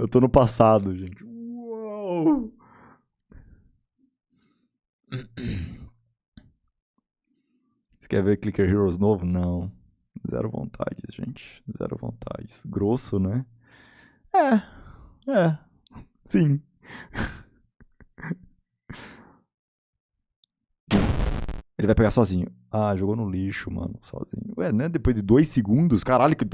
Eu tô no passado, gente. Uou. Você quer ver Clicker Heroes novo? Não. Zero vontades, gente. Zero vontades. Grosso, né? É. É. Sim. Ele vai pegar sozinho. Ah, jogou no lixo, mano. Sozinho. Ué, né? Depois de dois segundos? Caralho, que